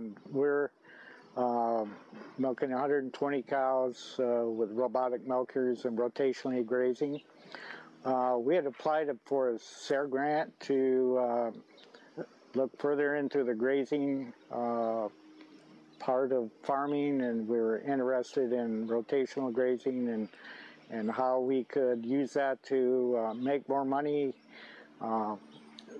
and we're uh, milking 120 cows uh, with robotic milkers and rotationally grazing. Uh, we had applied for a SARE grant to uh, look further into the grazing uh, part of farming and we were interested in rotational grazing and and how we could use that to uh, make more money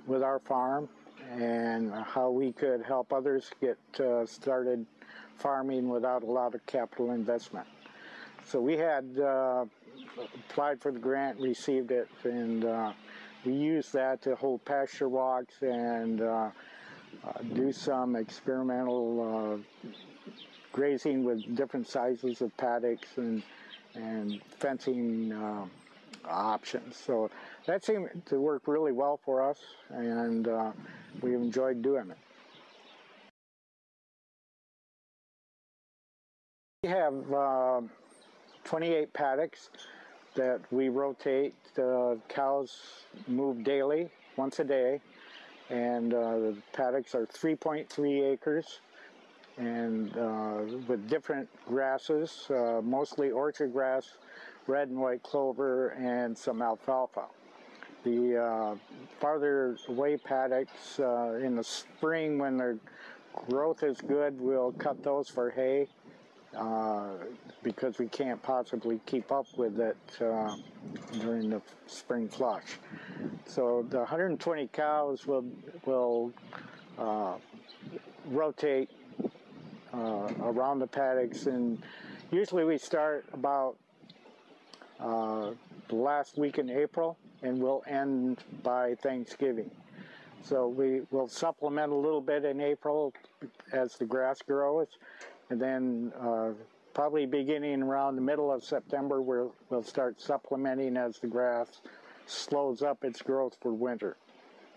with our farm and how we could help others get uh, started farming without a lot of capital investment. So we had uh, applied for the grant, received it, and uh, we used that to hold pasture walks and uh, do some experimental grazing with different sizes of paddocks and and fencing uh, options. So that seemed to work really well for us, and uh, we enjoyed doing it. We have uh, 28 paddocks that we rotate. The cows move daily, once a day, and uh, the paddocks are 3.3 acres and uh, with different grasses, uh, mostly orchard grass, red and white clover, and some alfalfa. The uh, farther away paddocks uh, in the spring when their growth is good, we'll cut those for hay uh, because we can't possibly keep up with it uh, during the spring flush. So the 120 cows will, will rotate uh, around the paddocks and usually we start about uh, the last week in April and we'll end by Thanksgiving. So we will supplement a little bit in April as the grass grows and then uh, probably beginning around the middle of September we'll, we'll start supplementing as the grass slows up its growth for winter.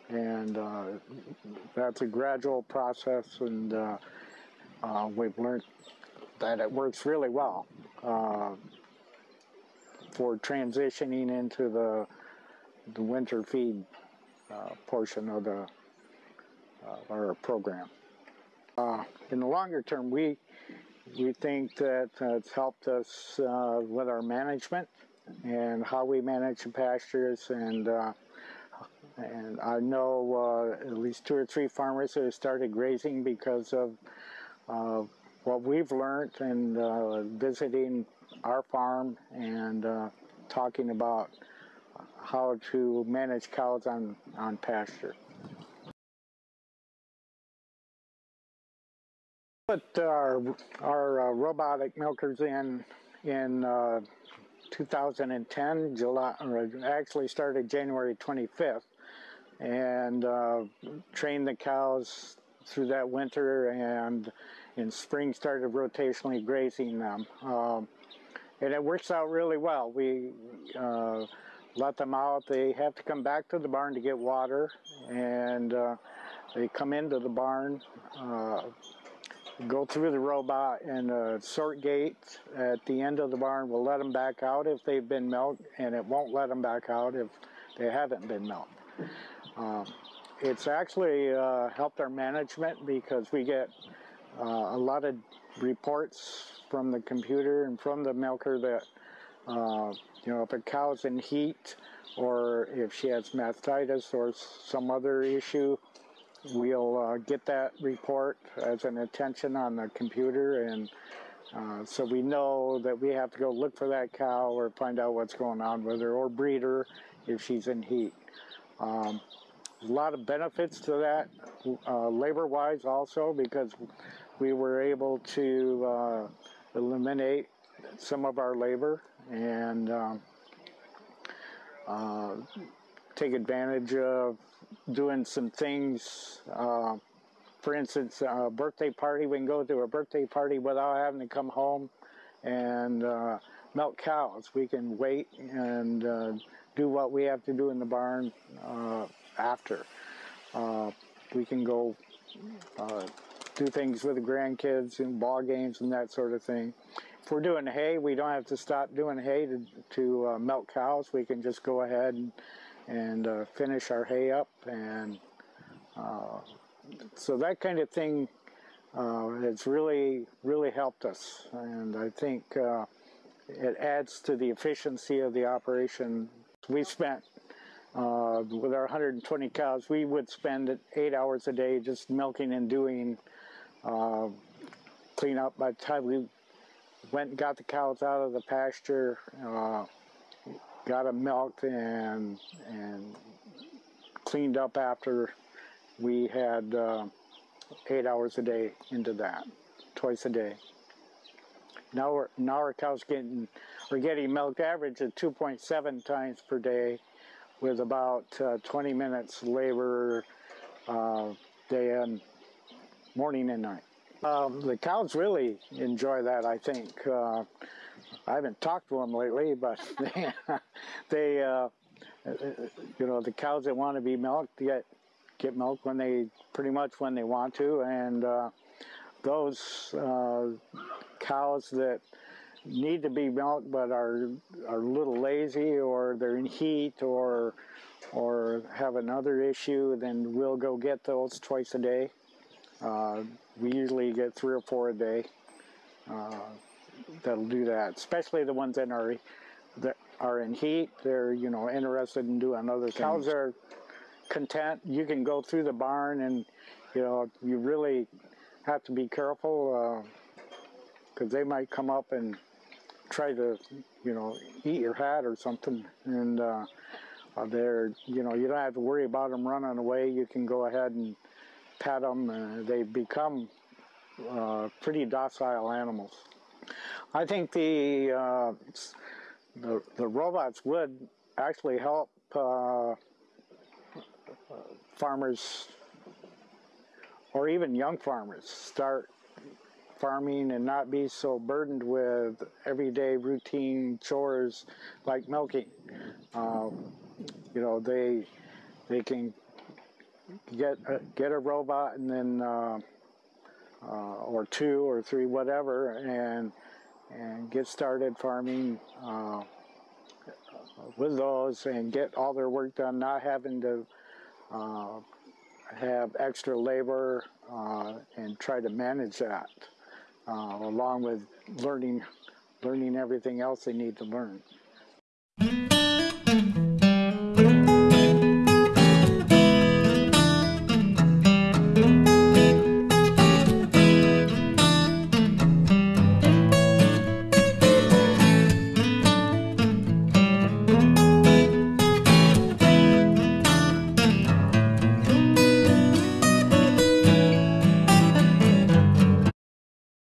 And uh, that's a gradual process and uh, uh, we've learned that it works really well uh, for transitioning into the the winter feed uh, portion of the our program. Uh, in the longer term, we we think that it's helped us uh, with our management and how we manage the pastures and uh, and I know at least two or three farmers that have started grazing because of uh, what we've learned and uh, visiting our farm and uh, talking about how to manage cows on, on pasture. Put our, our uh, robotic milkers in in uh, 2010, July, actually started January 25th, and uh, trained the cows through that winter and in spring started rotationally grazing them. Um, and it works out really well. We uh, let them out. They have to come back to the barn to get water and uh, they come into the barn, uh, go through the robot and a sort gate at the end of the barn will let them back out if they've been milked and it won't let them back out if they haven't been milked. Um, it's actually uh, helped our management because we get uh, a lot of reports from the computer and from the milker that uh, you know if a cow's in heat or if she has mastitis or some other issue we'll uh, get that report as an attention on the computer and uh, so we know that we have to go look for that cow or find out what's going on with her or breed her if she's in heat. Um, a lot of benefits to that, uh, labor-wise also, because we were able to uh, eliminate some of our labor and um, uh, take advantage of doing some things. Uh, for instance, a birthday party, we can go to a birthday party without having to come home and uh, milk cows. We can wait and uh, do what we have to do in the barn after. Uh, we can go uh, do things with the grandkids and ball games and that sort of thing. If we're doing hay, we don't have to stop doing hay to, to uh, milk cows. We can just go ahead and, and uh, finish our hay up. And uh, so that kind of thing uh, it's really, really helped us. And I think uh, it adds to the efficiency of the operation. We spent, uh, with our 120 cows, we would spend eight hours a day just milking and doing uh, cleanup. By the time we went and got the cows out of the pasture, uh, got them milked and, and cleaned up after we had uh, eight hours a day into that, twice a day. Now we're now our cows getting we're getting milk average at 2.7 times per day, with about uh, 20 minutes labor uh, day and morning and night. Um, the cows really enjoy that. I think uh, I haven't talked to them lately, but they, uh, you know, the cows that want to be milked get get milk when they pretty much when they want to, and uh, those uh, cows that need to be milked but are are a little lazy or they're in heat or or have another issue, then we'll go get those twice a day. Uh, we usually get three or four a day. Uh, that'll do that, especially the ones that are that are in heat. They're you know interested in doing other things. Cows are content. You can go through the barn, and you know you really have to be careful because uh, they might come up and try to you know eat your hat or something. And uh, uh, they're you know you don't have to worry about them running away. You can go ahead and pat them. Uh, they become uh, pretty docile animals. I think the uh, the, the robots would actually help uh, farmers or even young farmers start farming and not be so burdened with everyday routine chores like milking. Uh, you know, they they can get a, get a robot and then uh, uh, or two or three, whatever, and and get started farming uh, with those and get all their work done, not having to uh, have extra labor uh, and try to manage that, uh, along with learning learning everything else they need to learn.